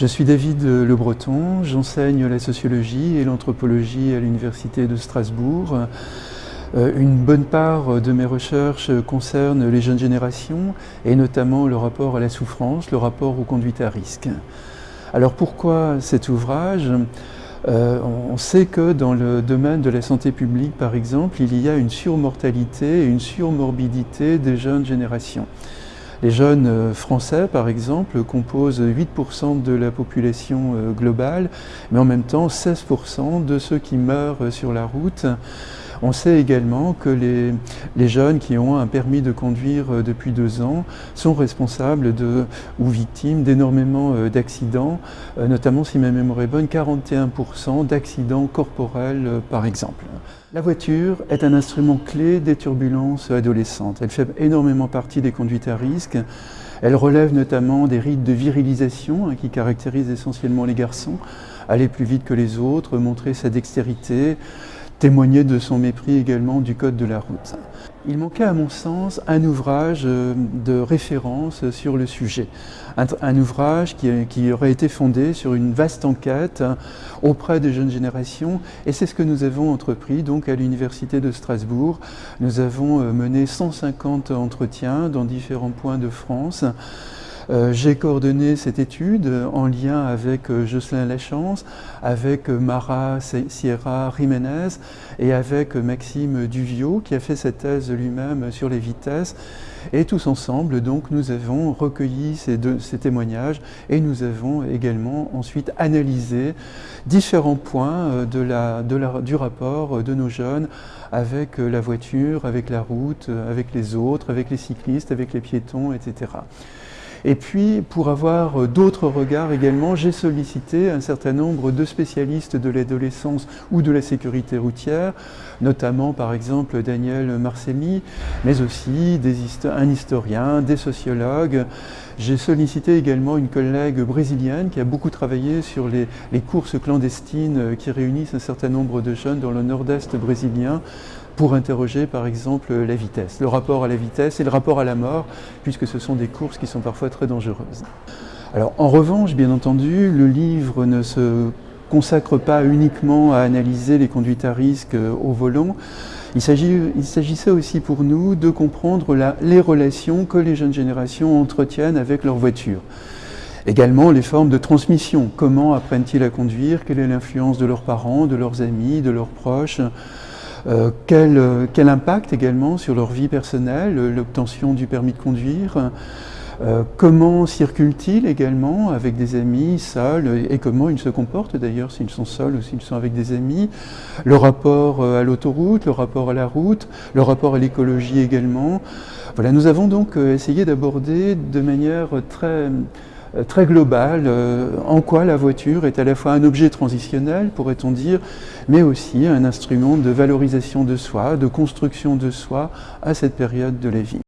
Je suis David Le Breton, j'enseigne la sociologie et l'anthropologie à l'Université de Strasbourg. Euh, une bonne part de mes recherches concerne les jeunes générations et notamment le rapport à la souffrance, le rapport aux conduites à risque. Alors pourquoi cet ouvrage? Euh, on sait que dans le domaine de la santé publique, par exemple, il y a une surmortalité et une surmorbidité des jeunes générations. Les jeunes euh, français, par exemple, composent 8% de la population euh, globale, mais en même temps 16% de ceux qui meurent sur la route. On sait également que les, jeunes qui ont un permis de conduire euh, depuis deux ans sont responsables ou victimes d'énormément d'accidents, notamment si ma mémoire est bonne, 41% d'accidents corporels par exemple. La voiture est un instrument clé des turbulences adolescentes. Elle fait énormément partie des conduites à risque. Elle relève notamment des rites de virilisation hein, qui caractérisent essentiellement les garçons. Aller plus vite que les autres, montrer sa dextérité, témoigner de son mépris également du code de la route. Il manquait à mon sens un ouvrage euh, de référence sur le sujet, un, ouvrage qui, aurait été fondé sur une vaste enquête hein, auprès des jeunes générations et c'est ce que nous avons entrepris donc à l'Université de Strasbourg. Nous avons euh, mené 150 entretiens dans différents points de France euh, j'ai coordonné cette étude en lien avec euh, Jocelyn Lachance, avec euh, Mara Sierra Jiménez et avec Maxime Duvio qui a fait cette thèse lui-même sur les vitesses. Et tous ensemble, donc, nous avons recueilli ces, témoignages et nous avons également ensuite analysé différents points du rapport de nos jeunes avec la voiture, avec la route, avec les autres, avec les cyclistes, avec les piétons, etc. Et puis, pour avoir euh, d'autres regards également, j'ai sollicité un certain nombre de spécialistes de l'adolescence ou de la sécurité routière, notamment par exemple Daniel Marcelli, mais aussi des un historien, des sociologues. J'ai sollicité également une collègue brésilienne qui a beaucoup travaillé sur les, les courses clandestines euh, qui réunissent un certain nombre de jeunes dans le nord-est brésilien, pour interroger par exemple la vitesse, le rapport à la vitesse et le rapport à la mort, puisque ce sont des courses qui sont parfois très dangereuses. Alors en revanche, bien entendu, le livre ne se consacre pas uniquement à analyser les conduites à risque euh, au volant, il s'agissait aussi pour nous de comprendre les relations que les jeunes générations entretiennent avec leur voiture. Également les formes de transmission, comment apprennent-ils à conduire, quelle est l'influence de leurs parents, de leurs amis, de leurs proches, euh, quel, quel, impact également sur leur vie personnelle, l'obtention du permis de conduire, euh, comment circulent-ils également avec des amis, seuls, et comment ils se comportent d'ailleurs s'ils sont seuls ou s'ils sont avec des amis, le rapport euh, à l'autoroute, le rapport à la route, le rapport à l'écologie également. Voilà, nous avons donc essayé d'aborder de manière très euh, très global euh, en quoi la voiture est à la fois un objet transitionnel, pourrait-on dire, mais aussi un instrument de valorisation de soi, de construction de soi à cette période de la vie.